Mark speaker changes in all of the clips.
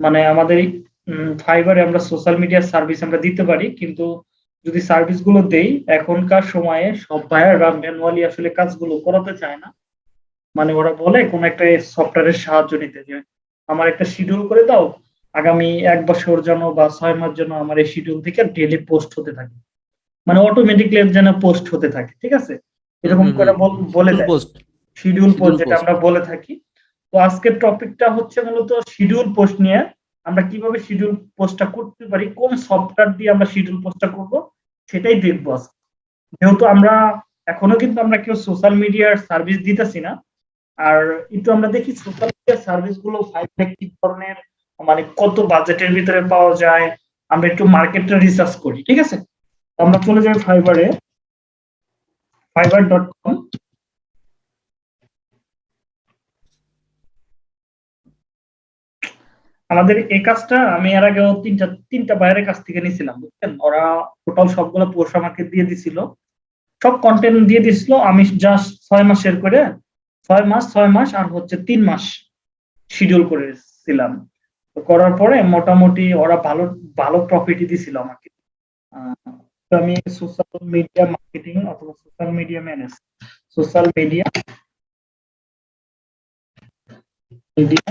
Speaker 1: মানে আমাদের ফাইবারে আমরা সোশ্যাল মিডিয়ার সার্ভিস আমরা দিতে পারি কিন্তু যদি সার্ভিসগুলো দেই এখনকার সময়ে সব বায়াররা ম্যানুয়ালি আসলে কাজগুলো করাতে চায় না। মানে ওরা বলে কোন একটা সফটওয়্যারের সাহায্য নিতে যে আমার একটা শিডিউল করে দাও আগামী এক বছর জন্য বা ছয় মাস জন্য আমার এই শিডিউল থেকে ডেলি পোস্ট হতে থাকে। মানে অটোমেটিকলি যেন পোস্ট হতে থাকে ঠিক আছে? এরকম করে বলে দেয়। শিডিউল পোস্ট যেটা আমরা বলে থাকি। তো আজকের টপিকটা হচ্ছে মূলত শিডিউল পোস্ট নিয়ে। আমরা কীভাবে শিডিউল পোস্টটা করতে পারি, কোন সফটওয়্যার দিয়ে আমরা শিডিউল পোস্টটা করব, সেটাই দেখব যেহেতু আমরা, এখনও কিন্তু আমরা কেউ সোশ্যাল মিডিয়ার সার্ভিস দিতেছি না। আর একটু আমরা দেখি সোশ্যাল মিডিয়ার সার্ভিসগুলো কি ধরনের মানে কত বাজেটের ভিতরে পাওয়া যায়, আমরা একটু মার্কেটটা রিসার্চ করি, ঠিক আছে? আমরা চলে যাই ফাইবারে ফাইবার ডট কম আমাদের এই কাজটা আমি এর আগেও তিনটা তিনটা বাইরের কাছ থেকে নিয়েছিলাম, বুঝছেন? ওরা টোটাল সবগুলো পোস্ট আমাকে দিয়ে দিছিল। সব কন্টেন্ট দিয়ে দিছিল, আমি জাস্ট ছয় মাসের করে, ছয় মাস ছয় মাস আর হচ্ছে তিন মাস শিডিউল করেছিলাম। করার পরে মোটামুটি ওরা ভালো ভালো প্রফিটই দিছিল আমাকে। আমি সোশ্যাল মিডিয়া মার্কেটিং অথবা social media manage social media media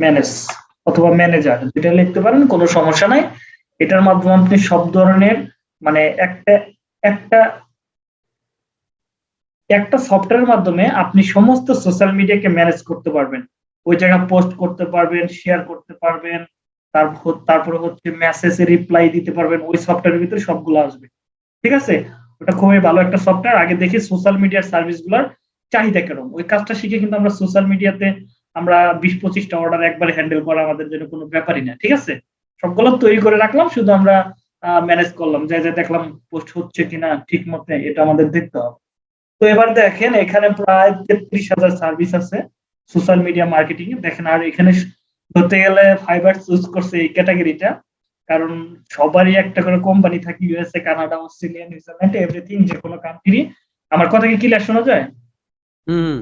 Speaker 1: manage অথবা ম্যানেজার যেটা লিখতে পারেন, কোনো সমস্যা নাই। এটার মাধ্যমে আপনি সব ধরনের মানে একটা একটা একটা সফটওয়্যারের মাধ্যমে আপনি সমস্ত সোশ্যাল মিডিয়াকে ম্যানেজ করতে পারবেন। ওই জায়গা পোস্ট করতে পারবেন শেয়ার করতে পারবেন, তারপর, তারপরে হচ্ছে মেসেজে রিপ্লাই দিতে পারবেন, ওই সফটওয়্যারের ভিতরে সবগুলো আসবে। ঠিক আছে? ওটা খুবই ভালো একটা সফটওয়্যার আগে দেখি সোশ্যাল মিডিয়ার সার্ভিসগুলার চাহিদা কেরম। ওই কাজটা শিখে কিন্তু আমরা সোশ্যাল মিডিয়াতে আমরা বিশ পঁচিশটা অর্ডার একবারে হ্যান্ডেল করা আমাদের জন্য কোনো ব্যাপারই না, ঠিক আছে? সবগুলো তৈরি করে রাখলাম, শুধু আমরা ম্যানেজ করলাম, যে যে দেখলাম পোস্ট হচ্ছে কিনা ঠিক মতে এটা আমাদের দেখতে হবে। তো এবার দেখেন, এখানে প্রায় তেত্রিশ হাজার সার্ভিস আছে সোশ্যাল মিডিয়া মার্কেটিং এ দেখেন, আর এখানে ধরতে গেলে ফাইবার চুজ করছে এই ক্যাটাগরিটা কারণ সবারই একটা করে কোম্পানি থাকে USA Canada Australia New Zealand everything যে কোনো কান্ট্রি আমার কথা কি ক্লিয়ার শোনা যায়? হুম।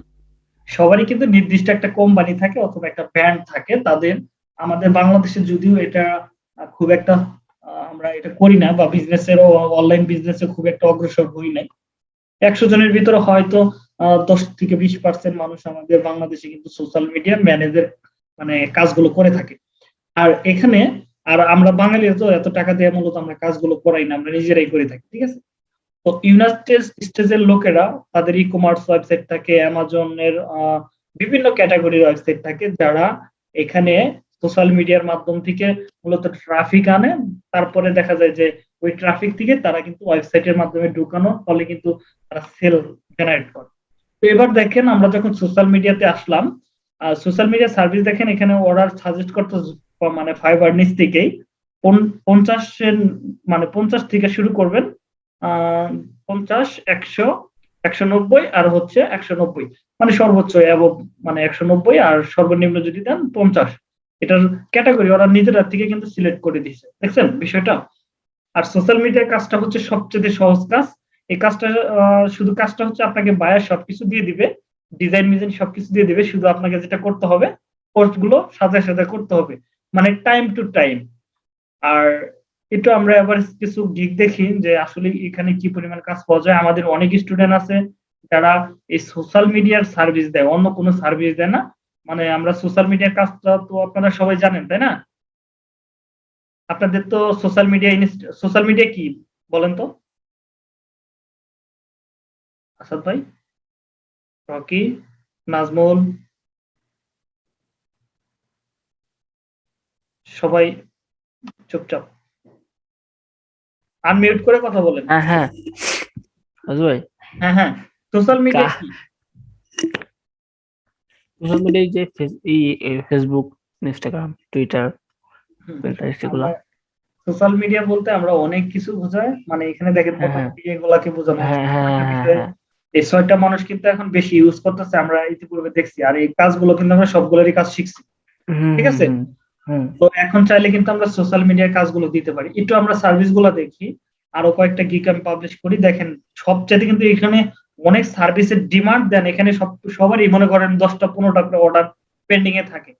Speaker 1: সবারই কিন্তু নির্দিষ্ট একটা কোম্পানি থাকে অথবা একটা ব্র্যান্ড থাকে, তাদের আমাদের বাংলাদেশে যদিও এটা খুব একটা আমরা এটা করি না বা বিজনেসের অনলাইন বিজনেসে খুব একটা অগ্রসর হই নাই। একশো জনের ভিতরে হয়তো দশ থেকে বিশ পার্সেন্ট মানুষ আমাদের বাংলাদেশে কিন্তু সোশ্যাল মিডিয়া ম্যানেজের মানে কাজগুলো করে থাকে। আর এখানে, আর আমরা বাঙালির তো এত টাকা দিয়ে মূলত আমরা কাজগুলো করাই না, আমরা নিজেরাই করে থাকি, ঠিক আছে? তো ইউনাইটেড স্টেজের লোকেরা তাদের ই কমার্স ওয়েবসাইট থাকে অ্যামাজনের বিভিন্ন ক্যাটাগরির ওয়েবসাইট থাকে যারা এখানে সোশ্যাল মিডিয়ার মাধ্যম থেকে মূলত ট্রাফিক আনে। তারপরে দেখা যায় যে ওই ট্রাফিক থেকে তারা কিন্তু ওয়েবসাইটের মাধ্যমে ঢুকানো, ফলে কিন্তু তারা সেল জেনারেট করে। তো এবার দেখেন আমরা যখন সোশ্যাল মিডিয়াতে আসলাম সোশ্যাল মিডিয়া সার্ভিস দেখেন এখানে অর্ডার সাজেস্ট করতে মানে ফাইবার নিচ থেকেই। পঞ্চাশের মানে পঞ্চাশ থেকে শুরু করবেন পঞ্চাশ, একশো একশো নব্বই আর হচ্ছে একশো নব্বই। মানে সর্বোচ্চ এবং মানে একশো নব্বই আর সর্বনিম্ন যদি দেন পঞ্চাশ। এটার ক্যাটাগরি ওরা নিজেরা থেকে কিন্তু সিলেক্ট করে দিচ্ছে দেখছেন বিষয়টা? আর সোশ্যাল মিডিয়ার কাজটা হচ্ছে সবচেয়ে সহজ কাজ। এই কাজটা শুধু কাজটা হচ্ছে আপনাকে বায়ার সবকিছু দিয়ে দিবে ডিজাইন মিজাইন সবকিছু দিয়ে দিবে, শুধু আপনাকে যেটা করতে হবে পোস্টগুলো সাথে সাথে করতে হবে। মানে টাইম টু টাইম আর একটু আমরা এবার কিছু গিক দেখি যে আসলে এখানে কি পরিমাণ কাজ পাওয়া যায়। আমাদের অনেক স্টুডেন্ট আছে যারা এই সোশ্যাল মিডিয়ার সার্ভিস দেয়, অন্য কোনো সার্ভিস দেয় না। মানে আমরা সোশ্যাল মিডিয়ার কাজটা তো আপনারা সবাই জানেন, তাই না? আপনাদের তো সোশ্যাল মিডিয়া সোশ্যাল মিডিয়া কি, বলেন তো? আসাদ ভাই? রকি? নাজমুল? সবাই চুপচাপ। আনমিউট করে কথা বলেন।
Speaker 2: হ্যাঁ হ্যাঁ। ভাই।
Speaker 1: হ্যাঁ হ্যাঁ। সোশ্যাল মিডিয়া
Speaker 2: সোশ্যাল মিডিয়া যে ফেসবুক ইনস্টাগ্রাম টুইটার পিন্টারেস্ট এগুলো।
Speaker 1: সোশ্যাল মিডিয়া বলতে আমরা অনেক কিছু বোঝাই। মানে এখানে দেখেন এগুলাকে বোঝানো এই ছয়টা মানুষ কিন্তু এখন বেশি ইউজ করতেছে আমরা ইতিপূর্বে দেখছি। আর এই কাজগুলো কিন্তু আমরা সবগুলোরই কাজ শিখছি। ঠিক আছে? তো এখন চাইলে কিন্তু আমরা সোশ্যাল মিডিয়ার কাজগুলো দিতে পারি। একটু আমরা সার্ভিসগুলো দেখি আরও কয়েকটা গিক আমি পাবলিশ করি। দেখেন সবচেয়ে কিন্তু এখানে অনেক সার্ভিসের ডিমান্ড দেন। এখানে সব সবারই মনে করেন দশটা পনেরোটা করে অর্ডার পেন্ডিং এ থাকে।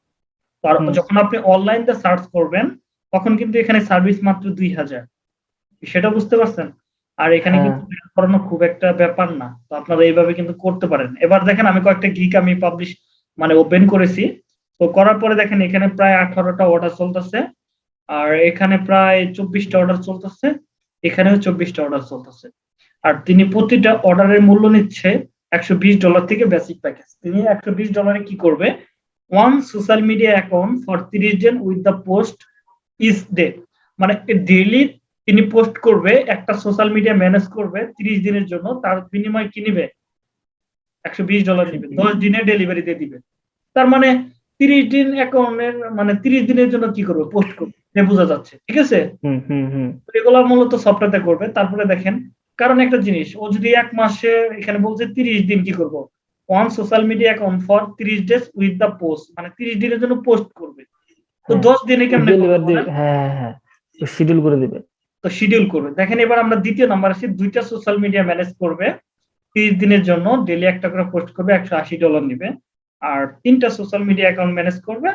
Speaker 1: তো আর যখন আপনি অনলাইনতে সার্চ করবেন তখন কিন্তু এখানে সার্ভিস মাত্র দুই হাজার। সেটা বুঝতে পারছেন? আর এখানে
Speaker 2: হ্যাঁ।
Speaker 1: কিন্তু করানো খুব একটা ব্যাপার না। তো আপনারা এইভাবে কিন্তু করতে পারেন। এবার দেখেন আমি কয়েকটা গিক আমি পাবলিশ মানে ওপেন করেছি। তো করার পরে দেখেন এখানে প্রায় আঠারোটা অর্ডার চলতেছে, আর এখানে প্রায় চব্বিশটা অর্ডার চলতেছে, এখানেও চব্বিশটা অর্ডার চলতেছে। আর তিনি প্রতিটা অর্ডারের মূল্য নিচ্ছে একশো বিশ ডলার থেকে বেসিক প্যাকেজ তিনি একশো বিশ ডলারে কি করবে? One social media account for তিরিশ জন with the post is day মানে ডেইলি তিনি পোস্ট করবে, একটা সোশ্যাল মিডিয়া ম্যানেজ করবে তিরিশ দিনের জন্য, তার বিনিময় কি নিবে? একশো বিশ ডলার নিবে, দশ দিনে ডেলিভারি দিয়ে দিবে। তার মানে তিরিশ দিন অ্যাকাউন্টের মানে তিরিশ দিনের জন্য কি করবে? পোস্ট করবে। এ বোঝা যাচ্ছে। ঠিক আছে?
Speaker 2: হুম হুম হুম।
Speaker 1: তো এগুলো মূলত সফটওয়্যারতে করবে। তারপরে দেখেন কারণ একটা জিনিস ও যদি এক মাসে এখানে বলছে তিরিশ দিন কি করব? One social media account for তিরিশ ডেজ উইথ দ্য পোস্ট মানে তিরিশ দিনের জন্য পোস্ট করবে। তো
Speaker 2: হ্যাঁ।
Speaker 1: দশ দিনে কেমনে?
Speaker 2: হ্যাঁ হ্যাঁ হ্যাঁ। শিডিউল করে দিবে।
Speaker 1: তো শিডিউল করবে। দেখেন এবার আমরা দ্বিতীয় নাম্বার আসি দুইটা সোশ্যাল মিডিয়া ম্যানেজ করবে। তিরিশ দিনের জন্য ডেলি একটা করে পোস্ট করবে একশো আশি ডলার নিবে। আর তিনটা সোশ্যাল মিডিয়া অ্যাকাউন্ট ম্যানেজ করবে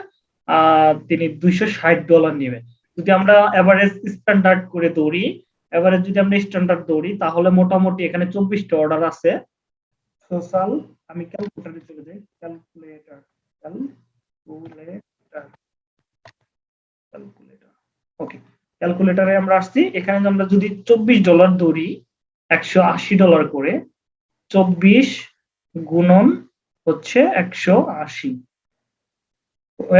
Speaker 1: তিনি দুইশো ষাট ডলার নিবে। যদি আমরা এভারেজ স্ট্যান্ডার্ড করে দৌড়ি এভারেজ যদি আমরা স্ট্যান্ডার্ড দৌড়ি তাহলে মোটামুটি এখানে চব্বিশটা অর্ডার আছে। সোশ্যাল আমি ক্যালকুলেটারে চলে যাই। ক্যালকুলেটর ক্যালকুলেটর ক্যালকুলেটর ওকে ক্যালকুলেটরে আমরা আসছি। এখানে আমরা যদি চব্বিশ ডলার দৌড়ি একশো আশি ডলার করে, চব্বিশ গুণন হচ্ছে একশো আশি।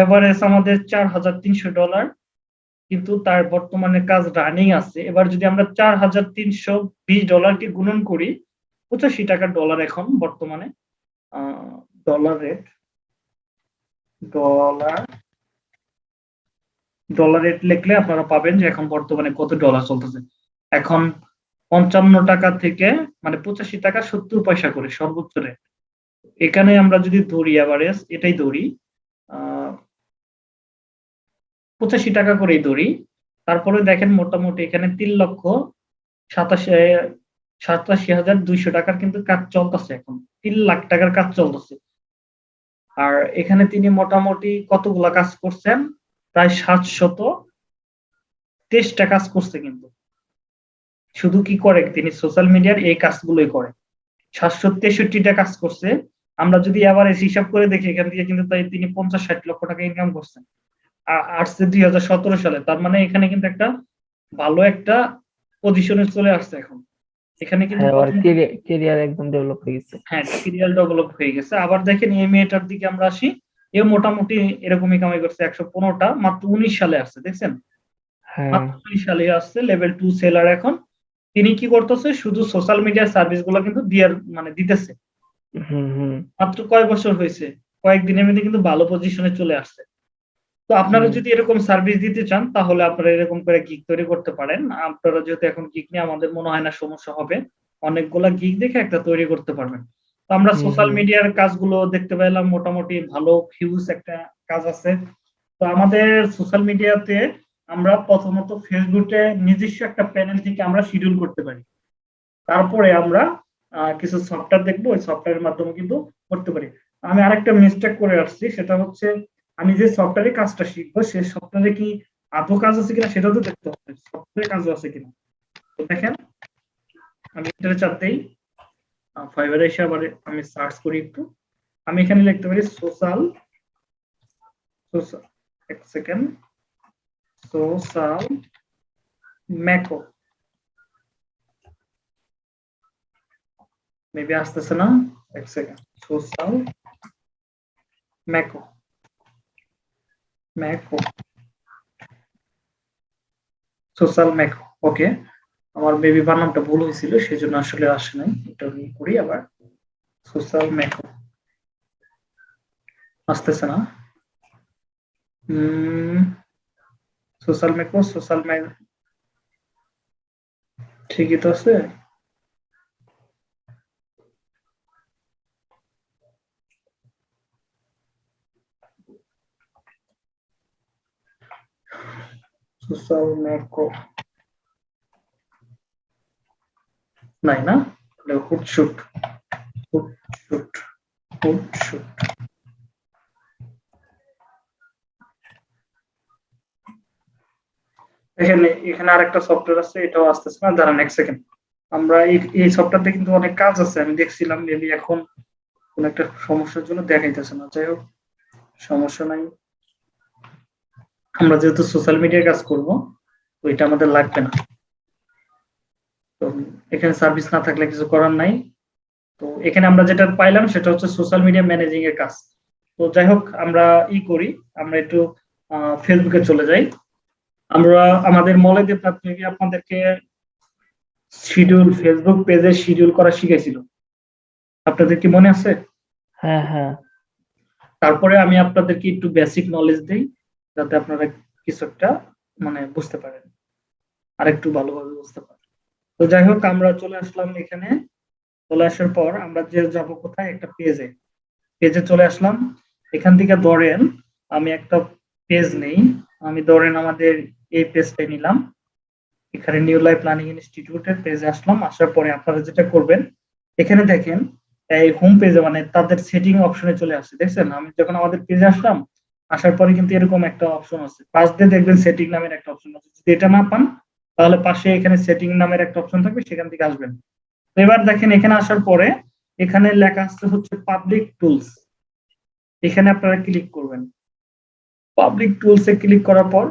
Speaker 1: এভারেজ আমাদের চার হাজার তিনশো ডলার কিন্তু তার বর্তমানে কাজ রানিং আছে। এবার যদি আমরা চার হাজার তিনশো বিশ ডলারকে গুণন করি, পঁচাশি টাকা ডলার এখন বর্তমানে dollar rate dollar dollar rate লিখলে আপনারা পাবেন যে এখন বর্তমানে কত ডলার চলতেছে। এখন পঞ্চান্ন টাকা থেকে মানে পঁচাশি টাকা সত্তর পয়সা করে সর্বোচ্চ রেট এখানে আমরা যদি ধরি অ্যাভারেজ এটাই ধরি পঁচাশি টাকা করেই ধরি। তারপরে দেখেন মোটামুটি এখানে তিন লক্ষ সাতাশি সাতাশি হাজার দুইশো টাকার কিন্তু কাজ চলতেছে এখন। তিন লাখ টাকার কাজ চলতেছে। আর এখানে তিনি মোটামুটি কতগুলা কাজ করছেন? প্রায় সাতশত তেইশটা কাজ করছে কিন্তু। শুধু কি করে? তিনি সোশ্যাল মিডিয়ার এই কাজগুলোই করে। সাতশো তেষট্টিটা কাজ করছে। আমরা যদি এভারেজ হিসাব করে দেখি এখান থেকে কিন্তু তাই তিনি পঞ্চাশ ষাট লক্ষ টাকা ইনকাম করছেন। আসছে দুই হাজার সতেরো সালে। তার মানে এখানে কিন্তু একটা ভালো একটা পজিশনে চলে আসছে এখন। এখানে কিন্তু
Speaker 2: হ্যাঁ কেরিয়ার একদম ডেভেলপ হয়ে গেছে।
Speaker 1: হ্যাঁ সিরিয়াল ডেভেলপ হয়ে গেছে। আবার দেখেন এই মেয়েটার দিকে আমরা আসি এ মোটামুটি এরকমই কামাই করছে একশো পনেরোটা। মাত্র উনিশ সালে আসছে দেখছেন?
Speaker 2: হ্যাঁ।
Speaker 1: মাত্র উনিশ সালে আসছে লেভেল টু সেলার এখন। তিনি কি করতেছে? শুধু সোশ্যাল মিডিয়া সার্ভিসগুলো কিন্তু দিয়ার মানে দিতেছে। মাত্র কয় বছর হয়েছে? কয়েকদিনের মধ্যে কিন্তু ভালো পজিশনে চলে আসছে। তো আপনারা যদি এরকম সার্ভিস দিতে চান তাহলে আপনারা এরকম করে গিক তৈরি করতে পারেন। আপনারা যেহেতু এখন গিগ নিয়ে আমাদের মনে হয় না সমস্যা হবে অনেকগুলা গিগ দেখে একটা তৈরি করতে পারবেন। তো আমরা সোশ্যাল মিডিয়ার কাজগুলো দেখতে পেলাম মোটামুটি ভালো ফিউজ একটা কাজ আছে। তো আমাদের সোশ্যাল মিডিয়াতে আমরা প্রথমত ফেসবুকে নিজস্ব একটা প্যানেল থেকে আমরা শিডিউল করতে পারি। তারপরে আমরা কিছু সফটওয়্যার দেখব, ওই সফটওয়্যারের মাধ্যমে কিন্তু করতে পারি। আমি আরেকটা মিস্টেক করে আসছি, সেটা হচ্ছে আমি যে সফটওয়্যারে কাজটা শিখব, সে সফটওয়্যারে কি আদৌ কাজ আছে কিনা সেটাও তো দেখতে হবে সফটওয়্যারে কাজ আছে কিনা। দেখেন, আমি এটার চাপতেই ফাইবারে এসে আবার আমি সার্চ করি একটু। আমি এখানে লিখতে পারি সোশ্যাল সোশ্যাল এক সেকেন্ড সোশ্যাল ম্যাকো মেবি আসতেছে না এক সেকেন্ড সোশ্যাল ম্যাকো ম্যাকো সোশ্যাল ম্যাকো ওকে আমার বেবি বানামটা ভুল হয়েছিল, সেজন্য আসলে আসে নাই। এটা আমি করি আবার। সোশ্যাল ম্যাকো আসতেছে না। সোশ্যাল ম্যাকো সোশ্যাল ম্যাক ঠিকই তো আছে? সোশ্যাল ম্যাকো নাই না হুট শুট হুট শুট হুট শুট এখানে এখানে আরেকটা সফটওয়্যার আছে, এটাও আসতেছে না, দাঁড়ান এক সেকেন্ড আমরা এই সফটওয়্যারতে কিন্তু অনেক কাজ আছে, আমি দেখছিলাম, মেবি এখন কোন একটা সমস্যার জন্য দেখাইতেছে না। যাই হোক, সমস্যা নাই। আমরা যেহেতু সোশ্যাল মিডিয়ার কাজ করব তো এটা আমাদের লাগবে না। তো এখানে সার্ভিস না থাকলে কিছু করার নাই। তো এখানে আমরা যেটা পাইলাম সেটা হচ্ছে সোশ্যাল মিডিয়া ম্যানেজিং এর কাজ। তো যাই হোক আমরা ই করি আমরা একটু ফেসবুকে চলে যাই। আমরা আমাদের মলেদের প্রাথমিকে আপনাদেরকে শিডিউল ফেসবুক পেজে শিডিউল করা শিখাইছিল। আপনাদের কি মনে আছে?
Speaker 2: হ্যাঁ হ্যাঁ।
Speaker 1: তারপরে আমি আপনাদেরকে একটু বেসিক নলেজ দেই। যাতে আপনারা কিছু একটা মানে বুঝতে পারেন। আর একটু ভালোভাবে বুঝতে পারেন। তো যাই হোক, আমরা চলে আসলাম এখানে। চলে আসার পর আমরা যে যাব কোথায়, একটা পেজে পেজে চলে আসলাম। এখান থেকে ধরেন, আমি একটা পেজ নেই। আমি ধরেন আমাদের এই পেজটাই নিলাম। এখানে নিউ লাইফ প্ল্যানিং ইনস্টিটিউটের পেজে আসলাম। আসার পরে আপনারা যেটা করবেন, এখানে দেখেন, এই হোম পেজে মানে তাদের সেটিং অপশনে চলে আসছে। দেখছেন? আমি যখন আমাদের পেজে আসলাম আসার পরে কিন্তু এরকম একটা অপশন আছে। পাশ দিয়ে দেখবেন সেটিং নামের একটা অপশন আছে। যদি এটা না পান, তাহলে পাশে এখানে সেটিং নামের একটা অপশন থাকবে, সেখান থেকে আসবেন। তো এবার দেখেন, এখানে আসার পরে এখানে লেখা আসছে হচ্ছে পাবলিক টুলস এখানে আপনারা ক্লিক করবেন। পাবলিক টুলস এ ক্লিক করার পর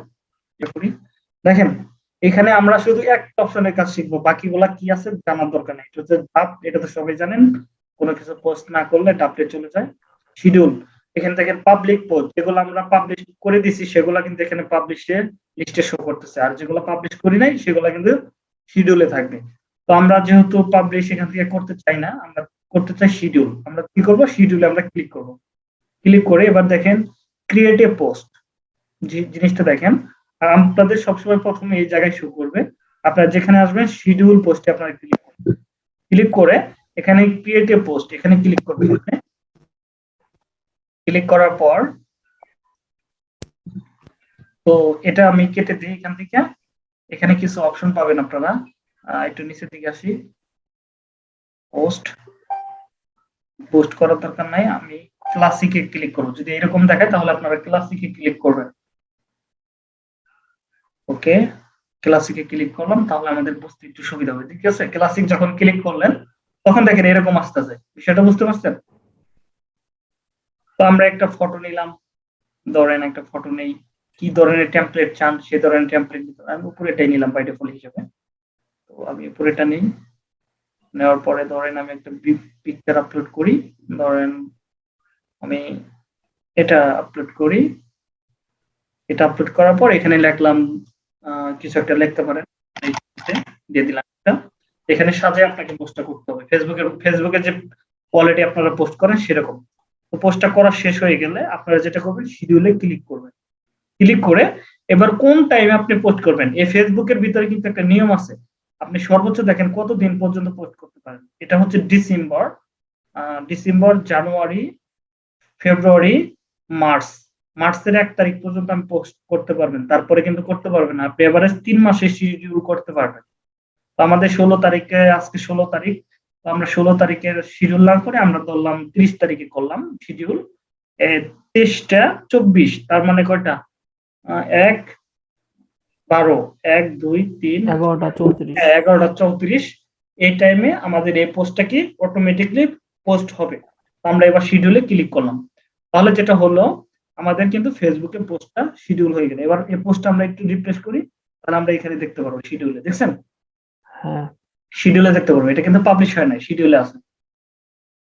Speaker 1: দেখেন, এখানে আমরা শুধু একটা অপশনের কাজ শিখব। বাকিগুলা কি আছে জানার দরকার নেই। এটা হচ্ছে ধাপ, এটা তো সবাই জানেন। কোনো কিছু পোস্ট না করলে ডাপলে চলে যায়। শিডিউল এখান থেকে পাবলিক পোস্ট যেগুলো আমরা পাবলিশ করে দিছি, সেগুলো কিন্তু এখানে পাবলিশের লিস্টে শো করতেছে। আর যেগুলো পাবলিশ করি নাই, সেগুলো কিন্তু শিডিউলে থাকবে। তো আমরা যেহেতু পাবলিশ এখান থেকে করতে চাই না, আমরা করতে চাই শিডিউল আমরা কি করব? শিডিউলে আমরা ক্লিক করব। ক্লিক করে এবার দেখেন ক্রিয়েট এ পোস্ট জিনিসটা দেখেন। আর আপনাদের সবসময় প্রথমে এই জায়গায় শো করবে। আপনারা যেখানে আসবেন শিডিউল পোস্টে আপনারা ক্লিক করবেন। ক্লিক করে এখানে ক্রিয়েট এ পোস্ট এখানে ক্লিক করবেন। ক্লিক করার পর, তো এটা আমি কেটে দিই এখান থেকে। এখানে কিছু অপশন পাবেন আপনারা। একটু নিচের দিকে আসি। পোস্ট পোস্ট করার দরকার নাই। আমি ক্লাসিকে ক্লিক করব। যদি এরকম দেখায়, তাহলে আপনারা ক্লাসিকে ক্লিক করবেন। ওকে ক্লাসিকে ক্লিক করলাম, তাহলে আমাদের বুঝতে একটু সুবিধা হবে। ঠিক আছে? ক্লাসিক যখন ক্লিক করলেন, তখন দেখেন এরকম আসতেছে। বিষয়টা বুঝতে পারছেন? তো আমরা একটা ফটো নিলাম। ধরেন একটা ফটো নেই। কি ধরনের টেমপ্লেট চান? সে ধরনের টেমপ্লেট আমি উপরেটাই নিলাম বাই ডিফল্ট হিসেবে। তো আমি উপরেটা নিই। নেওয়ার পরে ধরেন আমি একটা পিকচার আপলোড করি। ধরেন আমি এটা আপলোড করি। এটা আপলোড করার পর এখানে লিখলাম কিছু একটা লিখতে পারেন। দিয়ে দিলাম এটা এখানে সাজে আপনাকে পোস্টটা করতে হবে। ফেসবুকের ফেসবুকে যে কোয়ালিটি আপনারা পোস্ট করেন সেরকম। তো পোস্টটা করা শেষ হয়ে গেলে আপনারা যেটা করবেন শিডিউলে ক্লিক করবেন। ক্লিক করে এবার কোন টাইমে আপনি পোস্ট করবেন? এই ফেসবুকের ভিতরে কিন্তু একটা নিয়ম আছে। আপনি সর্বোচ্চ দেখেন কত দিন পর্যন্ত পোস্ট করতে পারেন। এটা হচ্ছে December December January February March মার্চের এক তারিখ পর্যন্ত আমি পোস্ট করতে পারবেন। তারপরে কিন্তু করতে পারবেন আপনি এভারেজ তিন মাসে শিডিউল করতে পারবেন। তো আমাদের ষোলো তারিখে, আজকে ষোলো তারিখ। আমরা ষোলো তারিখের শিডিউল না করে আমরা ধরলাম তিরিশ তারিখে করলাম শিডিউল তেইশটা চব্বিশ তার মানে কয়টা? এক বারো এক দুই তিন
Speaker 2: এগারোটা চৌত্রিশ।
Speaker 1: হ্যাঁ, এগারোটা চৌত্রিশ। এই টাইমে আমাদের এই পোস্টটা কি অটোমেটিকলি পোস্ট হবে। আমরা এবার শিডিউলে ক্লিক করলাম। তাহলে যেটা হলো আমাদের কিন্তু ফেসবুকে পোস্টটা শিডিউল হয়ে গেল। এবার এই পোস্টটা আমরা একটু রিফ্রেশ করি তাহলে আমরা এখানে দেখতে পারব শিডিউলে দেখছেন?
Speaker 2: হ্যাঁ।
Speaker 1: শিডিউলে দেখতে পারব। এটা কিন্তু পাবলিশ হয় নাই শিডিউলে আছে।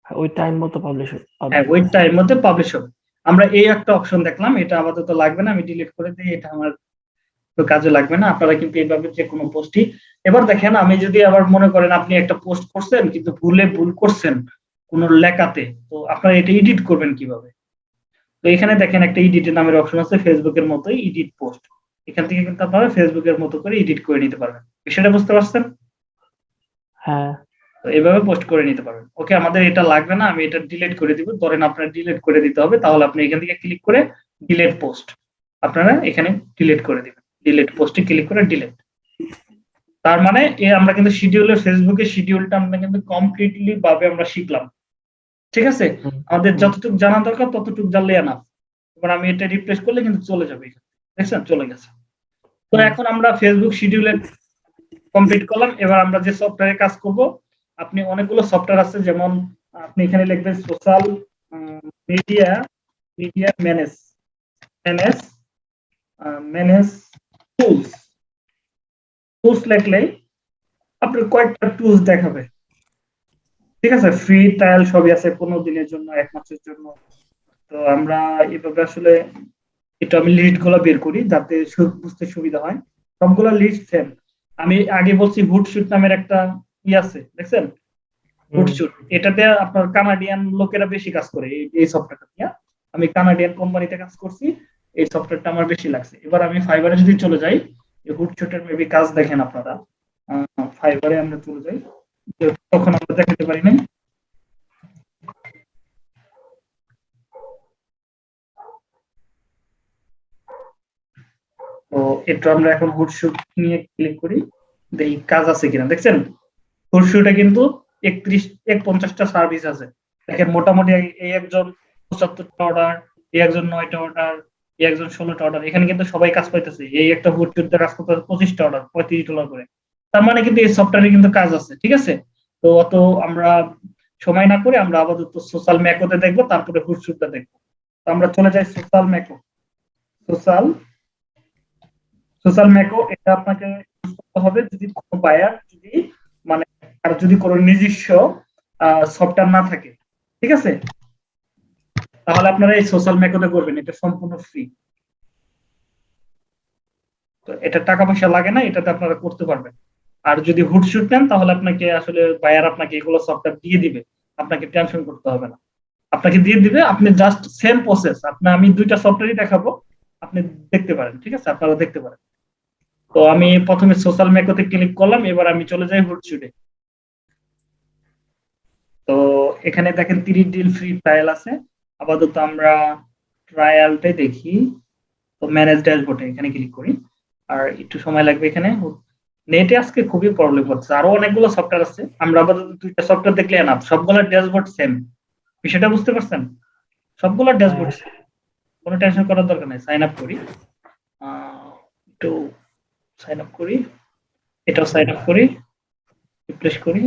Speaker 2: ওই টাইম মতো পাবলিশ
Speaker 1: হ্যাঁ ওই টাইম মধ্যে পাবলিশ হবে। আমরা এই একটা অপশন দেখলাম এটা আপাতত লাগবে না আমি ডিলিট করে দিই এটা আমার তো কাজে লাগবে না। আপনারা কিন্তু এইভাবে যে কোনো পোস্টই এবার দেখেন আমি যদি আবার মনে করেন আপনি একটা পোস্ট করছেন কিন্তু ভুলে ভুল করছেন কোন লেখাতে তো আপনারা এটা এডিট করবেন কীভাবে? তো এখানে দেখেন একটা এডিটের নামের অপশন আছে ফেসবুকের মতোই এডিট পোস্ট এখান থেকে কিন্তু আপনারা ফেসবুকের মতো করে এডিট করে নিতে পারবেন। বিষয়টা বুঝতে পারছেন?
Speaker 2: হ্যাঁ।
Speaker 1: তো এভাবে পোস্ট করে নিতে পারবেন। ওকে আমাদের এটা লাগবে না আমি এটা ডিলিট করে দিব। ধরেন আপনার ডিলিট করে দিতে হবে তাহলে আপনি এখান থেকে ক্লিক করে ডিলিট পোস্ট আপনারা এখানে ডিলিট করে দিবেন। ডিলিট পোস্টে ক্লিক করে ডিলিট তার মানে এ আমরা কিন্তু শিডিউলের ফেসবুকে শিডিউলটা আমরা কিন্তু কমপ্লিটলি ভাবে আমরা শিখলাম। ঠিক আছে? আমাদের যতটুকু জানা দরকার ততটুকু জানলে না এবার আমি এটা রিপ্লেস করলে কিন্তু চলে যাবে এখানে। দেখছেন? চলে গেছে। তো এখন আমরা ফেসবুক শিডিউলে কমপ্লিট করলাম। এবার আমরা যে সফটওয়্যারে কাজ করব, আপনি অনেকগুলো সফটওয়্যার আছে, যেমন, আপনি এখানে লিখবেন social media media manage manage manage tools tools লিখলেই আপনার কয়েকটা টুলস দেখাবে। ঠিক আছে? ফ্রি ট্রায়াল সবই আছে পনেরো দিনের জন্য, এক মাসের জন্য। তো আমরা এভাবে আসলে, এটা আমি লিস্টগুলো বের করি, যাতে বুঝতে সুবিধা হয়। সবগুলো লিস্ট সেম আমি আগে বলছি হুটশুট নামের একটা ই আছে দেখছেন? হুটশুট এটাতে আপনার কানাডিয়ান লোকেরা বেশি কাজ করে এই- সফটওয়্যারটা নিয়ে। আমি কানাডিয়ান কোম্পানিতে কাজ করছি এই সফটওয়্যারটা আমার বেশি লাগছে। এবার আমি ফাইবারে যদি চলে যাই এই হুটশুটের মেবি কাজ দেখেন আপনারা। ফাইবারে আমরা চলে যাই তখন আমরা দেখাতে পারি নাই। তো একটু আমরা এখন হুটশুট নিয়ে ক্লিক করি দেখি কাজ আছে কিনা, দেখছেন? হুটশুটে কিন্তু একত্রিশ এক পঞ্চাশটা সার্ভিস আছে। দেখেন, মোটামুটি এই- একজন পঁচাত্তরটা অর্ডার এই একজন নয়টা অর্ডার এই একজন ষোলোটা অর্ডার এখানে কিন্তু সবাই কাজ পাইতেছে। এই একটা হুটশুটে কাজ করতে পঁচিশটা অর্ডার পঁয়ত্রিশ ডলার করে। তার মানে কিন্তু এই সফটওয়্যারে কিন্তু কাজ আছে, ঠিক আছে? তো অত আমরা সময় না করে আমরা আপাতত সোশ্যাল ম্যাকোতে দেখব, তারপরে হুটশুটটা দেখব। তো আমরা চলে যাই সোশ্যাল ম্যাকো সোশ্যাল সোশ্যাল ম্যাকো এটা আপনাকে use করতে হবে যদি কোনো বায়ার যদি মানে আর যদি কোনো নিজস্ব সফটওয়্যার না থাকে, ঠিক আছে? তাহলে আপনারা এই সোশ্যাল ম্যাকোতে করবেন, এটা সম্পূর্ণ ফ্রি তো এটা টাকা পয়সা লাগে না, এটাতে আপনারা করতে পারবেন। আর যদি হুটশুট নেন, তাহলে আপনাকে আসলে বায়ার আপনাকে এগুলো সফটওয়্যার দিয়ে দিবে, আপনাকে টেনশন করতে হবে না। আপনাকে দিয়ে দিবে, আপনি জাস্ট সেম প্রসেস আপনি আমি দুইটা সফটওয়্যারই দেখাবো, আপনি দেখতে পারেন, ঠিক আছে? আপনারা দেখতে পারেন। তো আমি প্রথমে সোশ্যাল মেকোতে ক্লিক করলাম এবার আমি চলে যাই হুটশুটে তো এখানে দেখেন তিরিশ ডিল ফ্রি ট্রায়াল আছে। আপাতত আমরা ট্রায়ালটাই দেখি। তো ম্যানেজ ড্যাশবোর্ডে এখানে ক্লিক করি। আর একটু সময় লাগবে এখানে। নেটে আজকে খুবই প্রবলেম হচ্ছে। আরও অনেকগুলো সফটওয়্যার আছে। আমরা আপাতত দুইটা সফটওয়্যার দেখলে না সবগুলো ড্যাশবোর্ড সেম বিষয়টা বুঝতে পারছেন? সবগুলো ড্যাশবোর্ড কোনো টেনশন করার দরকার নেই। সাইন আপ করি। একটু সাইন আপ করি, এটাও সাইন আপ করি রিপ্লেস করি।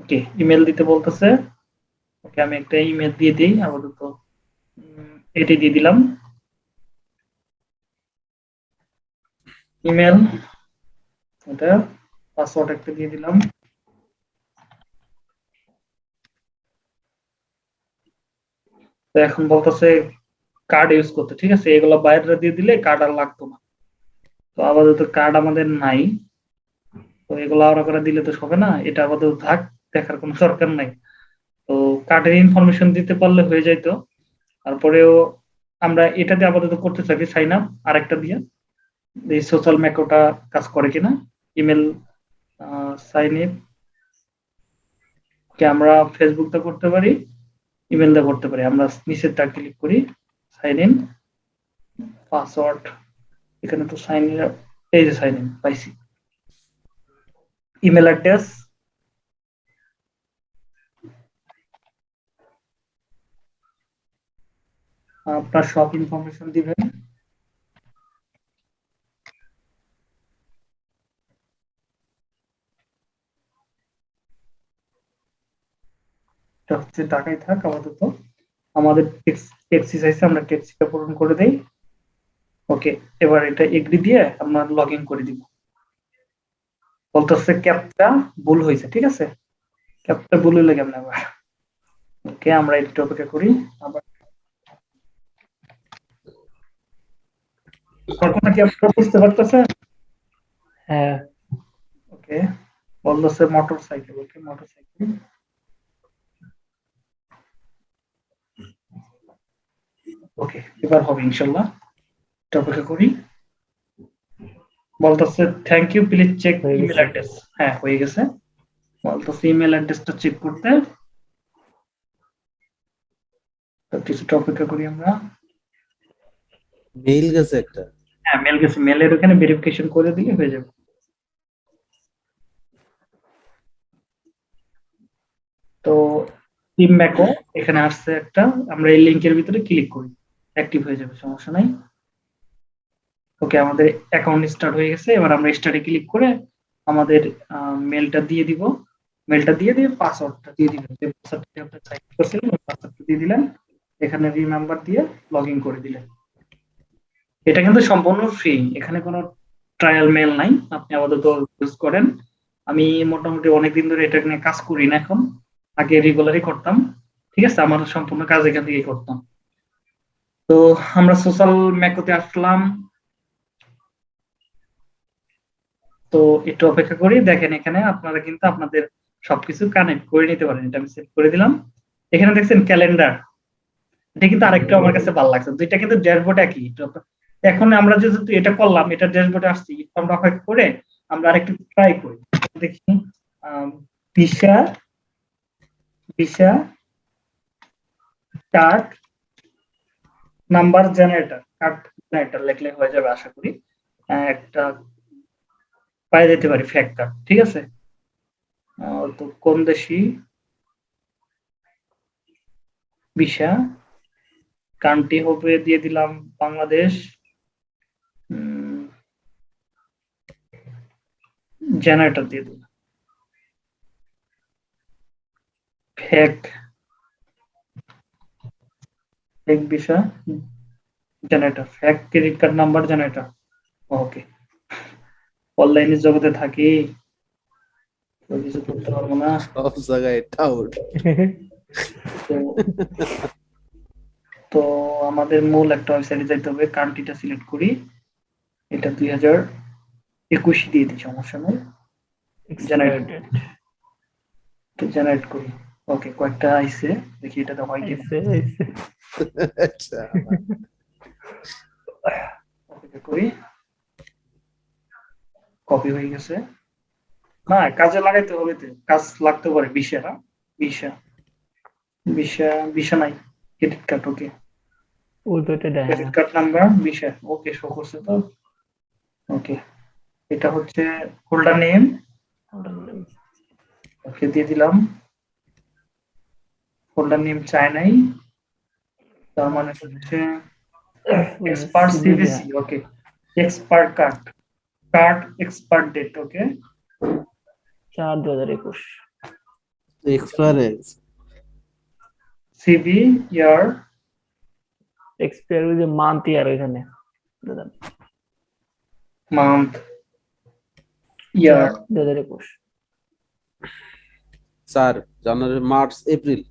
Speaker 1: ওকে ইমেল দিতে বলতেছে। ওকে, আমি একটা ইমেল দিয়ে দিই, আপাতত এটি দিয়ে দিলাম। ইমেল এটা পাসওয়ার্ড একটা দিয়ে দিলাম। এখন বলতেছে কার্ড ইউজ করতে, ঠিক আছে? এগুলো বাইরে দিয়ে দিলে কার্ড আর লাগতো না। তো আপাতত কার্ড আমাদের নাই। তো এগুলো আলাদা করে দিলে তো হবে না। এটা আপাতত থাক, দেখার কোনো দরকার নাই। তো কার্ডের ইনফরমেশন দিতে পারলে হয়ে যাইতো। তারপরেও আমরা এটাতে আপাতত করতে চাই সাইন আপ আরেকটা দিয়ে। এই সোশ্যাল ম্যাকোটা কাজ করে কিনা। ইমেল সাইন ইন আমরা ফেসবুকটা করতে পারি ইমেল দিয়ে করতে পারি। আমরা নিচেরটা ক্লিক করি। সাইন ইন পাসওয়ার্ড এখানে তো সাইন ইন এই যে সাইন ইন পাইছি। ইমেল অ্যাড্রেস আপনার সব ইনফরমেশন দিবেন। এটা হচ্ছে টাকাই থাক আপাতত। আমাদের এক্সারসাইজে আমরা টেক্সিটা পূরণ করে দেই। ওকে এবার এটা এগ্রি দিয়ে আমরা লগ ইন করে দিব। বলতেছে ক্যাপটা ভুল হয়েছে ঠিক আছে? ক্যাপটা ভুল হইলে কেমন আবার? ওকে আমরা একটু অপেক্ষা করি। আবার কল্পনা কি আপনারা বুঝতে পারতেছেন?
Speaker 2: হ্যাঁ।
Speaker 1: ওকে বলতেছে motorcycle okay motorcycle okay এবার হবে ইনশাল্লাহ অপেক্ষা করি। বলতেছে thank you please check email address হ্যাঁ হয়ে গেছে। বলতেছে ইমেল অ্যাড্রেসটা চেক করতে। তো কিছুটা অপেক্ষা করি আমরা।
Speaker 3: মেইল গেছে একটা।
Speaker 1: হ্যাঁ মেল গেছে। মেলের ওখানে ভেরিফিকেশন করে দিলে হয়ে যাবে। তো টিম ম্যাকো এখানে আসছে একটা। আমরা এই লিংকের ভিতরে ক্লিক করি। অ্যাক্টিভ হয়ে যাবে, সমস্যা নাই। ওকে আমাদের অ্যাকাউন্ট স্টার্ট হয়ে গেছে। এবার আমরা স্টার্টে ক্লিক করে আমাদের মেলটা দিয়ে দিব। মেলটা দিয়ে দিয়ে পাসওয়ার্ডটা দিয়ে দিবেন যে পাসওয়ার্ডটা আপনি টাইপ করছিলেন ওই পাসওয়ার্ডটা দিয়ে দিলেন এখানে রিমেম্বার দিয়ে লগ ইন করে দিলেন। এটা কিন্তু সম্পূর্ণ ফ্রি এখানে কোনো ট্রায়াল মেল নাই। আপনি আপাতত ইউজ করেন। আমি মোটামুটি অনেকদিন ধরে এটা নিয়ে কাজ করি না এখন। আগে রেগুলারই করতাম। ঠিক আছে, আমার সম্পূর্ণ কাজ এখান থেকেই করতাম। তো আমরা সোশ্যাল ম্যাকোতে আসলাম। তো একটু অপেক্ষা করি, দেখেন এখানে আপনারা কিন্তু আপনাদের সবকিছু কানেক্ট করে নিতে পারেন। এটা আমি সেট করে দিলাম। এখানে দেখছেন ক্যালেন্ডার এটা কিন্তু আরেকটু আমার কাছে ভালো লাগছে। দুইটা কিন্তু ড্যাশবোর্ড একই। এখন আমরা যেহেতু এটা করলাম, এটা ড্যাশবোর্ডে আসছি আমরা অপেক্ষা করে আমরা আরেকটু ট্রাই করি। দেখি visa visa card number generator, card generator লিখলে হয়ে যাবে আশা করি। একটা পাই যেতে পারি ফ্যাক কার্ড ঠিক আছে? তো কোন দেশি বিশা, কান্ট্রি হবে দিয়ে দিলাম বাংলাদেশ। জেনারেটর দিয়ে দিলাম। Fake fake visa generator fake credit card number generator okay অনলাইনের জগতে থাকি তো কিছু করতে পারব না।
Speaker 3: সব জায়গায় টাউট
Speaker 1: তো তো আমাদের মূল একটা ওয়েবসাইটে যাইতে হবে কান্ট্রিটা সিলেক্ট করি। এটা দুই হাজার একুশ দিয়ে দিই সমস্যা নেই. তো জেনারেট করি। ওকে কয়েকটা আইছে দেখি এটাতে হয় কি
Speaker 2: আইসে।
Speaker 3: আচ্ছা
Speaker 1: করি। কপি হয়ে গেছে। না কাজে লাগাইতে হবে তো কাজ লাগতে পারে বিশা না? বিশা। বিশা বিশা নাই ক্রেডিট কার্ড ওকে
Speaker 2: ওই তো এটা
Speaker 1: ক্রেডিট কার্ড নাম্বার বিশা ওকে শো করছে তো। ওকে এটা হচ্ছে হোল্ডার নেম ওকে দিয়ে দিলাম। হোল্ডার নেম চাই নাই তার মানে হচ্ছে expert CBC okay expert card card expert date okay
Speaker 2: চার দু হাজার একুশ
Speaker 3: এক্সপায়ারেন্স
Speaker 1: সিবি ইয়ার
Speaker 2: এক্সপায়ার যে মান্থ ইয়ার ওইখানে। দাদা
Speaker 1: মান্থ ইয়ার
Speaker 2: দু হাজার একুশ।
Speaker 3: চার জানুয়ারি মার্চ এপ্রিল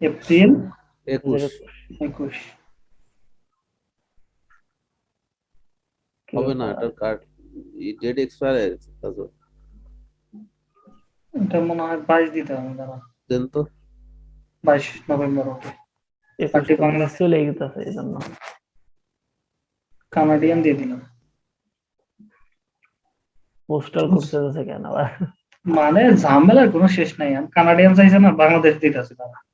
Speaker 1: এপ্রিল
Speaker 3: একুশ। হবে না এটার কার্ড ডেট এক্সপায়ারেন্স
Speaker 1: এটা মনে হয় বাইশ দিতে হবে দাঁড়া।
Speaker 3: দেন তো।
Speaker 1: বাইশ নভেম্বর ওকে
Speaker 2: একুশ
Speaker 1: পার্টি বাংলা-
Speaker 2: চলে গেছে এই জন্য।
Speaker 1: কানাডিয়ান দিয়ে দিলাম।
Speaker 2: পোস্টাল করতে যাচ্ছে কেন আবার?
Speaker 1: মানে ঝামেলার কোনো শেষ নাই আমি কানাডিয়ান চাইছে না বাংলাদেশ দিতেছে তারা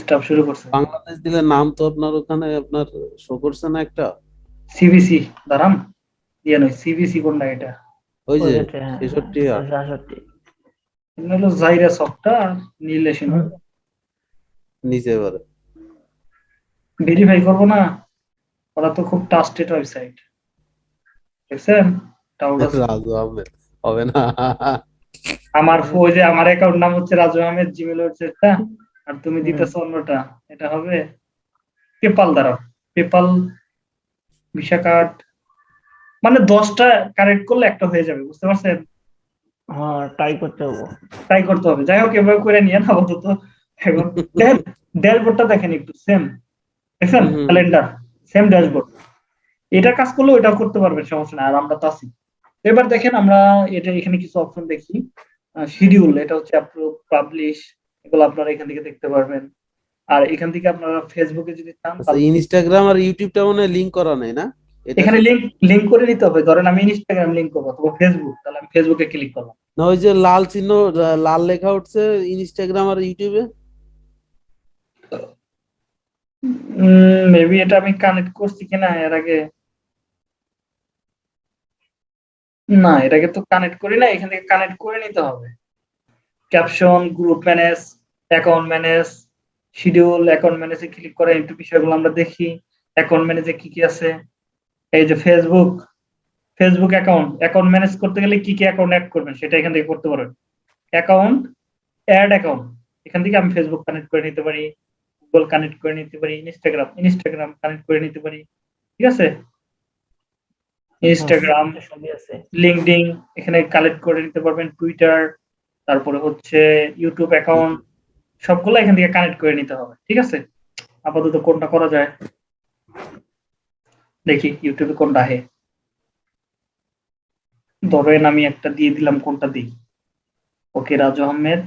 Speaker 1: স্টাফ শুরু করছে।
Speaker 3: বাংলাদেশ দিলে নাম তো আপনার ওখানে আপনার শো করছে না একটা?
Speaker 1: সিবিসি দাঁড়ান। দিয়ে নয় সিবিসি কোনটা এটা?
Speaker 3: ওই যে
Speaker 2: ওইটা, হ্যাঁ,
Speaker 3: ছেষট্টি আর।
Speaker 2: সাতষট্টি
Speaker 1: এটা হলো জাইরা সফটটা নীলেশন
Speaker 3: নিচে এবারে।
Speaker 1: ভেরিফাই করব না ওরা তো খুব ট্রাস্টেড ওয়েবসাইট দেখছেন?
Speaker 3: রাজু আহমেদ হবে না।
Speaker 1: আমার ওই যে আমার অ্যাকাউন্ট নাম হচ্ছে রাজু আহমেদ জিমেল ওয়েবসাইটটা আর তুমি দিতেছ অন্যটা। এটা হবে পেপাল দ্বারা। পেপাল ভিসা কার্ড মানে দশটা কারেক্ট করলে একটা হয়ে যাবে বুঝতে পারছেন?
Speaker 2: হ্যাঁ ট্রাই করতে হব।
Speaker 1: ট্রাই করতে হবে। যাই হোক এভাবে করে নিয়ে না আপাতত। এখন ড্যাশবোর্ডটা দেখেন একটু সেম দেখছেন? ক্যালেন্ডার সেম ড্যাশবোর্ড এটা কাজ করলেও এটাও করতে পারবেন সমস্যা নাই। আর আমরা তো আছি। এবার দেখেন আমরা এটা এখানে কিছু অপশন দেখি। শিডিউল এটা হচ্ছে পাবলিশ এগুলো আপনারা এখান থেকে দেখতে পারবেন। আর এখান থেকে আপনারা ফেসবুকে যদি চান
Speaker 3: আচ্ছা ইনস্টাগ্রাম আর ইউটিউবটা মনে লিঙ্ক করা নাই না?
Speaker 1: এখানে লিংক লিংক করে নিতে হবে। ধরেন আমি ইনস্টাগ্রাম লিংক করব অথবা ফেসবুক তাহলে আমি ফেসবুকে ক্লিক করলাম।
Speaker 3: না ওই যে লাল চিহ্ন লাল লেখা উঠছে ইনস্টাগ্রাম আর ইউটিউবে
Speaker 1: মেবি এটা আমি কানেক্ট করছি কিনা এর আগে। না, এটাকে তো কানেক্ট করি না, এখান থেকে কানেক্ট করে নিতে হবে। Caption group manage account manage schedule account ম্যানেজে click করে একটু বিষয়গুলো আমরা দেখি। অ্যাকাউন্ট ম্যানেজে কি কি আছে? এই যে Facebook Facebook account account manage করতে গেলে কি কি অ্যাকাউন্ট অ্যাড করবেন, সেটা এখান থেকে করতে পারবেন। অ্যাকাউন্ট অ্যাড অ্যাকাউন্ট এখান থেকে আমি ফেসবুক কানেক্ট করে নিতে পারি গুগল কানেক্ট করে নিতে পারি ইনস্টাগ্রাম ইনস্টাগ্রাম কানেক্ট করে নিতে পারি, ঠিক আছে? ইনস্টাগ্রাম
Speaker 2: আছে
Speaker 1: লিঙ্কডিন এখানে কালেক্ট করে নিতে পারবেন টুইটার তারপরে হচ্ছে ইউটিউব অ্যাকাউন্ট সবগুলো এখান থেকে কানেক্ট করে নিতে হবে, ঠিক আছে? আপাতত কোনটা করা যায়? দেখি ইউটিউবে কোনটা আহে ধরেন আমি একটা দিয়ে দিলাম, কোনটা দিই? ওকে, রাজু আহমেদ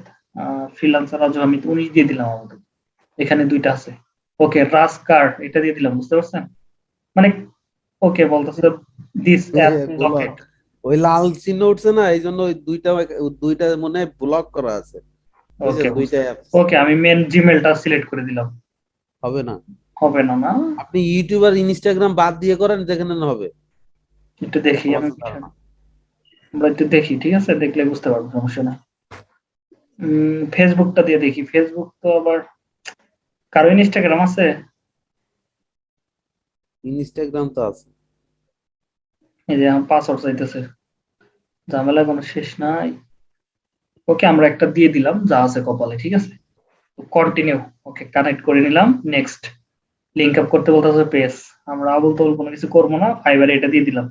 Speaker 1: ফ্রিলান্সার রাজু আহমেদ উনিশ দিয়ে দিলাম আমাদের। এখানে দুইটা আছে। ওকে রাজ কার্ড এটা দিয়ে দিলাম, বুঝতে পারছেন? মানে ওকে বলতেছে দিস। লকেট
Speaker 3: ওই লাল চিহ্ন উঠছে না এই জন্য ওই দুইটা দুইটা মনে ব্লক করা আছে।
Speaker 1: ওকে
Speaker 3: দুইটা অ্যাপ
Speaker 1: ওকে আমি মেন জিমেলটা সিলেক্ট করে দিলাম।
Speaker 3: হবে না?
Speaker 1: হবে না না।
Speaker 3: আপনি ইউটিউব আর ইনস্টাগ্রাম বাদ দিয়ে করেন যেখানে না হবে।
Speaker 1: একটু দেখি আমি আমরা একটু দেখি ঠিক আছে? দেখলে বুঝতে পারব সমস্যা না ফেসবুকটা দিয়ে দেখি। ফেসবুক তো আবার কারও ইনস্টাগ্রাম আছে?
Speaker 3: ইনস্টাগ্রাম তো আছে।
Speaker 1: এই যে আমার পাসওয়ার্ড চাইতেছে। ঝামেলা কোনো শেষ নাই। ওকে আমরা একটা দিয়ে দিলাম, যা আছে কপালে, ঠিক আছে? কন্টিনিউ ওকে কানেক্ট করে নিলাম নেক্সট লিঙ্ক আপ করতে বলতেছে পেজ আমরা আবল তবল কোনো কিছু করব না ফাইবারে এটা দিয়ে দিলাম।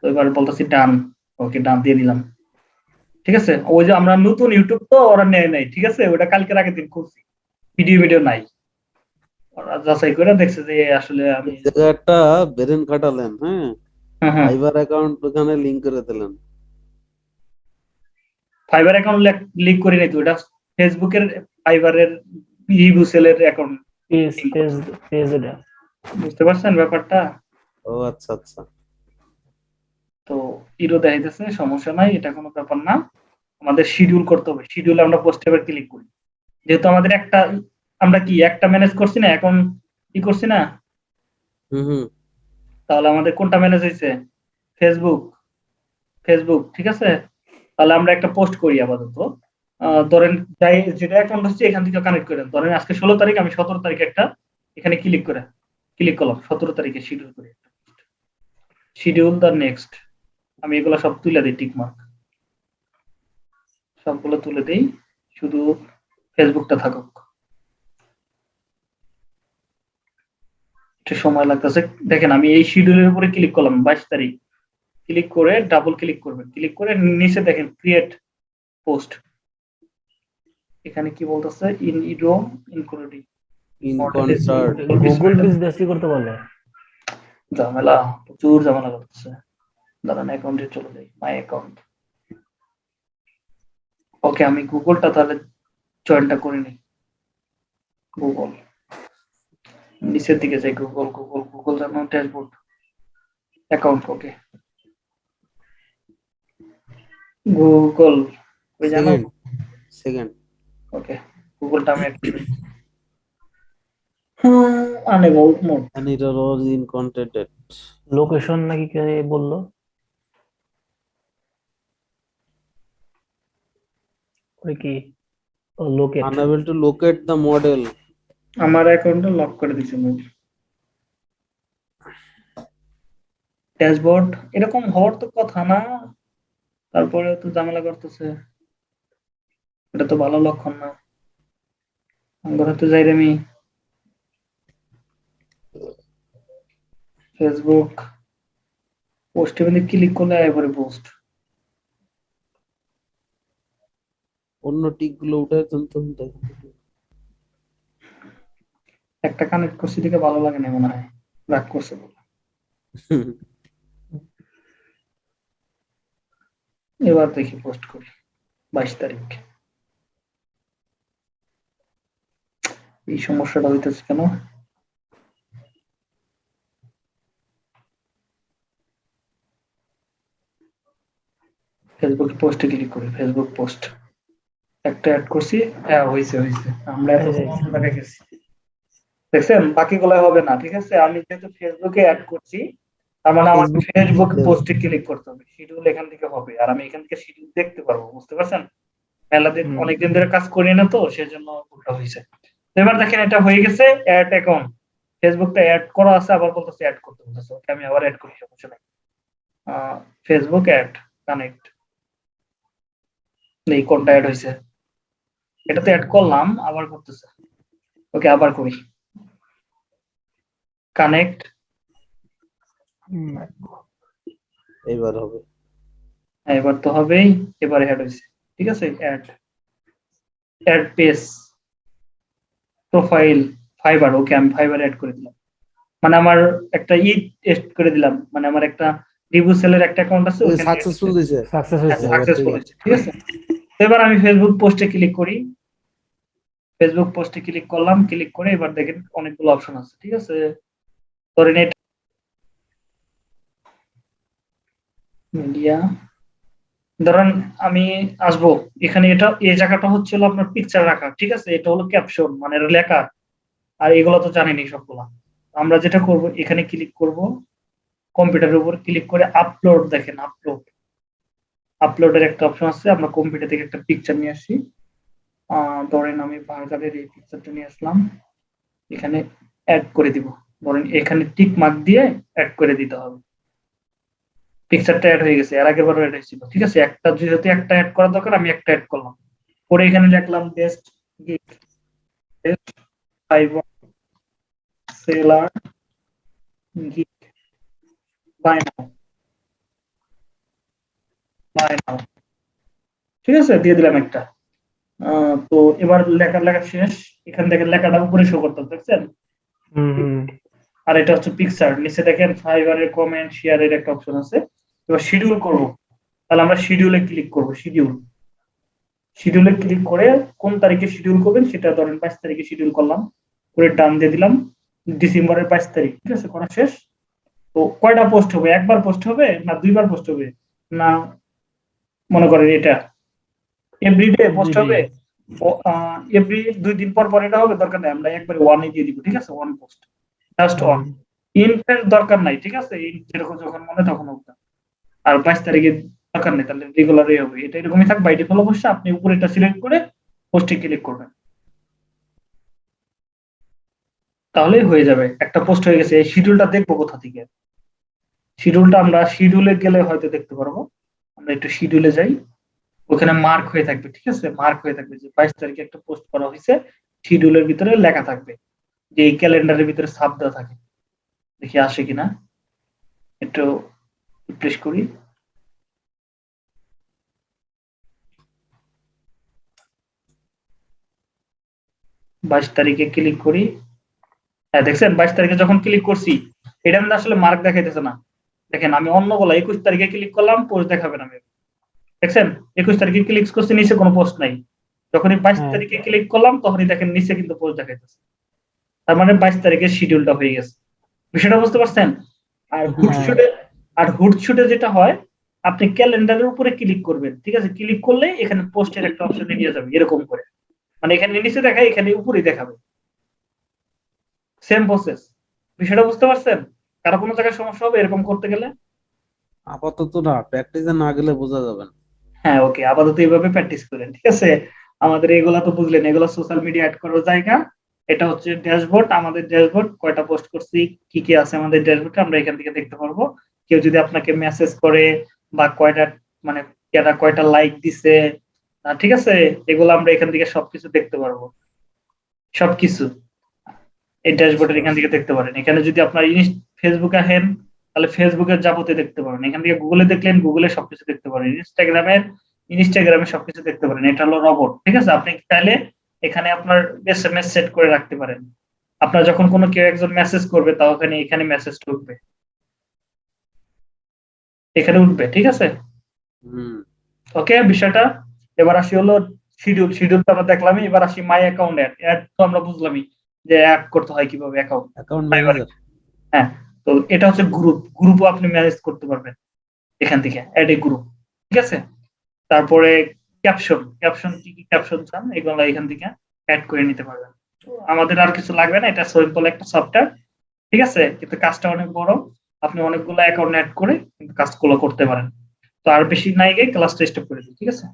Speaker 1: তো এবার বলতেছি ডান ওকে ডান দিয়ে দিলাম। ঠিক আছে? ওই যে আমরা নতুন ইউটিউব তো, ওরা নেয় নাই, ঠিক আছে? ওটা কালকের আগের দিন করছি। ভিডিও ভিডিও নাই। ওরা যাচাই করে দেখছে যে আসলে আমি
Speaker 3: জায়গাটা বেরেন খাটালেন হ্যাঁ?
Speaker 1: হ্যাঁ হ্যাঁ।
Speaker 3: ফাইবার অ্যাকাউন্ট ওখানে লিংক করে দিলেন।
Speaker 1: ফাইবার অ্যাকাউন্ট লিঙ্ক করে নিত ওটা ফেসবুকের ফাইবারের রিভিউ সেলের অ্যাকাউন্ট
Speaker 2: পেজ এটা
Speaker 1: বুঝতে পারছেন ব্যাপারটা?
Speaker 3: ও আচ্ছা আচ্ছা।
Speaker 1: তো ইরো দেখাইতেছে সমস্যা নাই এটা কোনো ব্যাপার না। আমাদের শিডিউল করতে হবে শিডিউলে আমরা পোস্টে এবার ক্লিক করি। যেহেতু আমাদের একটা আমরা কি একটা ম্যানেজ করছি না এখন কি করছি না? তাহলে আমাদের কোনটা ম্যানেজ হয়েছে ফেসবুক ফেসবুক ঠিক আছে? তাহলে আমরা একটা পোস্ট করি আপাতত। ধরেন যাই যেটা অ্যাকাউন্ট হচ্ছে এখান থেকে কানেক্ট করেন। ধরেন আজকে ষোলো তারিখ আমি সতেরো তারিখে একটা এখানে ক্লিক করে ক্লিক করলাম সতেরো তারিখে শিডিউল করি শিডিউল দ্য নেক্সট আমি এগুলো সব তুলে দিই টিক মার্ক সবগুলো তুলে দিই শুধু ফেসবুকটা থাকুক। একটু সময় লাগতেছে। দেখেন আমি এই শিডিউলের উপরে ক্লিক করলাম বাইশ তারিখ। ক্লিক করে ডাবল ক্লিক করবেন ক্লিক করে নিচে দেখেন ক্রিয়েট পোস্ট এখানে কি বলতেছে? ইন ইডো ইনক্লুডিং
Speaker 2: গুগল করতে
Speaker 1: ঝামেলা প্রচুর ঝামেলা করতেছে। দাঁড়ান অ্যাকাউন্টে চলে যাই। মাই অ্যাকাউন্ট ওকে আমি গুগলটা তাহলে জয়েনটা করে নিই। গুগল নিচের দিকে যাই গুগল গুগল গুগল যেন ড্যাশবোর্ড অ্যাকাউন্ট ওকে গুগল ওই জানো?
Speaker 3: সেকেন্ড
Speaker 1: ওকে গুগলটা আমি unable mode
Speaker 3: it are all in
Speaker 2: location নাকি কে বলল? ওই কি? Locate
Speaker 3: unable to locate the model.
Speaker 1: আমার অ্যাকাউন্টটা লক করে দিছে মুভ ড্যাশবোর্ড এরকম হওয়ার তো কথা না। তারপরে তো ঝামেলা করতেছে। এটা তো ভালো লক্ষণ না। আমরা তো যাই আমি ফেসবুক পোস্টে মানে ক্লিক করলে এবারে পোস্ট
Speaker 3: অন্য টিকগুলো উঠে তুলতে তুলতে
Speaker 1: একটা কানেক্ট করছি দেখে ভালো লাগে না মনে হয়। রাগ করছে বলে। এবার দেখি পোস্ট করি বাইশ তারিখ। এই সমস্যাটা হইতেছে কেন? ফেসবুক পোস্টে ক্লিক করি ফেসবুক পোস্ট একটা অ্যাড করছি হ্যাঁ হয়েছে হয়েছে আমরা এত গেছি। দেখছেন? বাকিগুলো হবে না ঠিক আছে? আমি যেহেতু ফেসবুকে অ্যাড করছি তার মানে আমার ফেসবুক পোস্টে ক্লিক করতে হবে। শিডিউল এখান থেকে হবে। আর আমি এখান থেকে শিডিউল দেখতে পারব বুঝতে পারছেন? মেলা দিন অনেকদিন ধরে কাজ করি না তো সেজন্য ভুলটা হয়েছে। এবার দেখেন এটা হয়ে গেছে অ্যাড অ্যাকাউন্ট ফেসবুকটা অ্যাড করা আছে আবার বলতেছে অ্যাড করতে বলতেছে। ওকে আমি আবার অ্যাড করি সমস্যা নাই। ফেসবুক অ্যাড কানেক্ট এই কোনটা অ্যাড হয়েছে? এটাতে অ্যাড করলাম আবার করতেছে। ওকে আবার করি। কানেক্ট।
Speaker 2: হুম,
Speaker 3: এইবার হবে।
Speaker 1: হ্যাঁ এবার তো হবেই এবার অ্যাড হয়েছে। ঠিক আছে? Add add page profile Fiverr okay আমি ফাইবার অ্যাড করে দিলাম। মানে আমার একটা ই টেস্ট করে দিলাম। মানে আমার একটা রিভিউ সেলের একটা অ্যাকাউন্ট আছে
Speaker 3: সাকসেসফুল দিছে
Speaker 2: সাকসেস হয়েছে।
Speaker 1: সাকসেসফুল হয়েছে ঠিক আছে? এবার আমি ফেসবুক পোস্টে ক্লিক করি। ফেসবুক পোস্টে ক্লিক করলাম। ক্লিক করে এবার দেখেন অনেকগুলো অপশন আছে। ঠিক আছে? এটা মিডিয়া ধরেন আমি আসব। এখানে এটা, এই জায়গাটা হচ্ছে হলো আপনার পিকচার রাখা, ঠিক আছে? এটা হলো ক্যাপশন মানে লেখা। আর এগুলো তো জানেনি সবগুলা। আমরা যেটা করব, এখানে ক্লিক করব। কম্পিউটারের উপর ক্লিক করে আপলোড দেখেন আপলোড আপলোডের একটা অপশন আছে, আমরা কম্পিউটার থেকে একটা পিকচার নিয়ে আসি। ধরেন আমি বার্গারের এই পিকচারটা নিয়ে আসলাম। এখানে অ্যাড করে দিব। ধরেন এখানে টিক মার্ক দিয়ে অ্যাড করে দিতে হবে। পিকচারটা অ্যাড হয়ে গেছে এর আগের বারও অ্যাড হয়েছিল ঠিক আছে? একটা যেহেতু একটা অ্যাড করা দরকার আমি একটা অ্যাড করলাম। পরে এখানে লিখলাম best gift best Fiverr seller gift buy now buy now ঠিক আছে? দিয়ে দিলাম একটা। তো এবার লেখা লেখা শেষ। এখান থেকে লেখাটা উপরে শো করতে হবে, দেখছেন? আর এটা হচ্ছে পিকচার নিচে দেখেন ফাইবারের কমেন্ট শেয়ারের একটা অপশন আছে। এবার শিডিউল করব। তাহলে আমরা শিডিউলে ক্লিক করব শিডিউল শিডিউলে ক্লিক করে কোন তারিখে শিডিউল করবেন সেটা ধরেন বাইশ তারিখে শিডিউল করলাম। করে ডান দিয়ে দিলাম। ডিসেম্বরের বাইশ তারিখ ঠিক আছে? করা শেষ। তো কয়টা পোস্ট হবে? একবার পোস্ট হবে না দুইবার পোস্ট হবে? না মনে করেন এটা। এভরিডে পোস্ট হবে? এভরি দুই দিন পর পর এটা হবে? দরকার নেই আমরা একবারে ওয়ানে দিয়ে দিব ঠিক আছে? ওয়ান পোস্ট জাস্ট ওয়ান ইন্টের দরকার নাই ঠিক আছে? যেরকম যখন মনে তখন না। আর বাইশ তারিখে দরকার নেই তাহলে রেগুলারই হবে। এটা এরকমই থাক বাই ডিফল্ট অবশ্যই আপনি উপরে এটা সিলেক্ট করে পোস্টে ক্লিক করবেন। তাহলেই হয়ে যাবে। একটা পোস্ট হয়ে গেছে এই শিডিউলটা দেখব কোথা থেকে। শিডিউলটা আমরা শিডিউলে গেলে হয়তো দেখতে পারব। আমরা একটু শিডিউলে যাই। ওখানে মার্ক হয়ে থাকবে ঠিক আছে? মার্ক হয়ে থাকবে যে বাইশ তারিখে একটা পোস্ট করা হয়েছে। শিডিউলের ভিতরে লেখা থাকবে। যে এই ক্যালেন্ডারের ভিতরে সাব দেওয়া থাকে দেখি আসে কিনা। একটু রিফ্রেশ করি। বাইশ তারিখে ক্লিক করি। হ্যাঁ দেখছেন? বাইশ তারিখে যখন ক্লিক করছি এটা কিন্তু আসলে মার্ক দেখাইতেছে না। দেখেন আমি অন্য বলা একুশ তারিখে ক্লিক করলাম পোস্ট দেখাবে না দেখছেন? একুশ তারিখে ক্লিক করছি নিচে কোনো পোস্ট নাই। যখনই বাইশ
Speaker 2: হ্যাঁ।
Speaker 1: তারিখে ক্লিক করলাম তখনই দেখেন নিচে কিন্তু পোস্ট দেখাইতেছে। তার মানে বাইশ তারিখের শিডিউলটা হয়ে গেছে। বিষয়টা বুঝতে পারছেন? আর হুটশুটে আর হুটশুটে যেটা হয় আপনি ক্যালেন্ডারের উপরে ক্লিক করবেন ঠিক আছে? ক্লিক করলে এখানে পোস্টের একটা অপশনে নিয়ে যাবে এরকম করে। মানে এখানে নিচে দেখায় এখানে উপরেই দেখাবে। সেম প্রসেস বিষয়টা বুঝতে পারছেন? কারও কোনো জায়গায় সমস্যা হবে এরকম করতে গেলে?
Speaker 3: আপাতত না প্র্যাকটিসে না গেলে বোঝা যাবে না।
Speaker 1: হ্যাঁ ওকে আপাতত এইভাবে প্র্যাকটিস করেন ঠিক আছে? আমাদের এগুলা তো বুঝলেন এগুলো সোশ্যাল মিডিয়া অ্যাড করার জায়গা। এটা হচ্ছে ড্যাশবোর্ড, আমাদের ড্যাশবোর্ড, কয়টা পোস্ট করছি, কি কি আছে আমাদের ড্যাশবোর্ডে, আমরা এখান থেকে দেখতে পারব। কেউ যদি আপনাকে মেসেজ করে বা কয়টা মানে কেনা কয়টা লাইক দিছে ঠিক আছে, এগুলো আমরা এখান থেকে সবকিছু দেখতে পারব। সবকিছু। এই ড্যাশবোর্ডের এখান থেকে দেখতে পারেন। এখানে যদি আপনার ফেসবুকে আসেন, তাহলে ফেসবুকের যাবতে দেখতে পারেন। এখান থেকে গুগলে দেখলেন, গুগলে সবকিছু দেখতে পারেন। ইনস্টাগ্রামের, ইনস্টাগ্রামে সবকিছু দেখতে পারেন। এটা হলো রবট, ঠিক আছে? আপনি চাইলে এখানে আপনার এসএমএস সেট করে রাখতে পারেন। আপনার যখন কোনো কেউ একজন মেসেজ করবে তা ওখানে এখানে মেসেজ ঢুকবে এখানে উঠবে ঠিক আছে? ওকে বিষয়টা? এবার আসি হলো শিডিউল শিডিউল তো আমরা দেখলামই এবার আসি মাই অ্যাকাউন্ট অ্যাড অ্যাড তো আমরা বুঝলামই যে অ্যাড করতে হয় কীভাবে অ্যাকাউন্ট
Speaker 3: অ্যাকাউন্ট
Speaker 1: হ্যাঁ তো এটা হচ্ছে গ্রুপ গ্রুপও আপনি ম্যানেজ করতে পারবেন এখান থেকে অ্যাড এ গ্রুপ ঠিক আছে? তারপরে ক্যাপশন ক্যাপশন কি কি ক্যাপশন চান, এগুলো এখান থেকে অ্যাড করে নিতে পারবেন। আমাদের আর কিছু লাগবে না, এটা সিম্পল একটা সফটওয়্যার ঠিক আছে? কিন্তু কাজটা অনেক বড়, আপনি অনেকগুলো অ্যাকাউন্ট অ্যাড করে কিন্তু কাজগুলো করতে পারেন। তো আর বেশি নাই গিয়ে ক্লাসটা স্টপ করে দিই, ঠিক আছে?